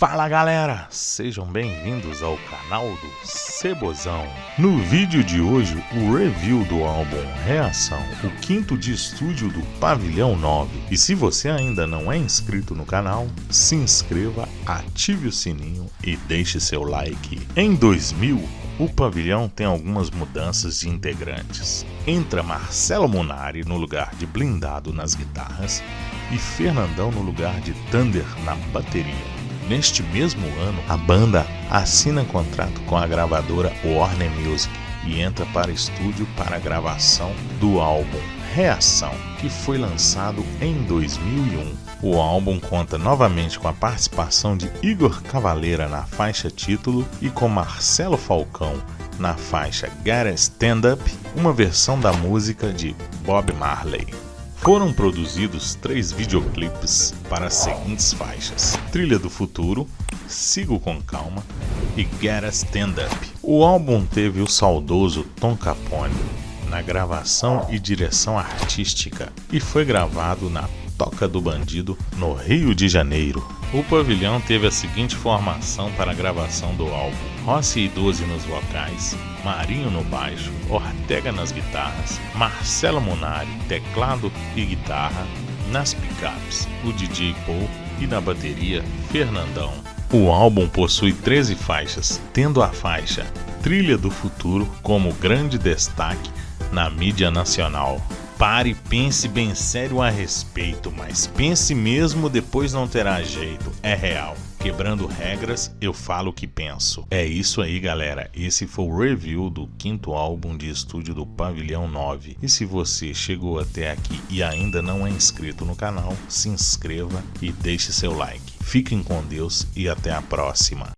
Fala galera, sejam bem-vindos ao canal do Cebozão. No vídeo de hoje, o review do álbum Reação, o quinto de estúdio do Pavilhão 9. E se você ainda não é inscrito no canal, se inscreva, ative o sininho e deixe seu like. Em 2000, o pavilhão tem algumas mudanças de integrantes. Entra Marcelo Munari no lugar de Blindado nas guitarras e Fernandão no lugar de Thunder na bateria. Neste mesmo ano, a banda assina contrato com a gravadora Warner Music e entra para estúdio para a gravação do álbum Reação, que foi lançado em 2001. O álbum conta novamente com a participação de Igor Cavaleira na faixa título e com Marcelo Falcão na faixa Get Stand Up, uma versão da música de Bob Marley. Foram produzidos três videoclipes para as seguintes faixas: Trilha do Futuro, Sigo com Calma e Get a Stand Up. O álbum teve o saudoso Tom Capone na gravação e direção artística e foi gravado na Toca do Bandido, no Rio de Janeiro. O pavilhão teve a seguinte formação para a gravação do álbum: Rossi e Doze nos vocais, Marinho no baixo, Ortega nas guitarras, Marcelo Munari, teclado e guitarra, nas picapes, o DJ Paul e na bateria, Fernandão. O álbum possui 13 faixas, tendo a faixa Trilha do Futuro como grande destaque na mídia nacional. Pare e pense bem sério a respeito, mas pense mesmo, depois não terá jeito. É real. Quebrando regras, eu falo o que penso. É isso aí, galera. Esse foi o review do quinto álbum de estúdio do Pavilhão 9. E se você chegou até aqui e ainda não é inscrito no canal, se inscreva e deixe seu like. Fiquem com Deus e até a próxima.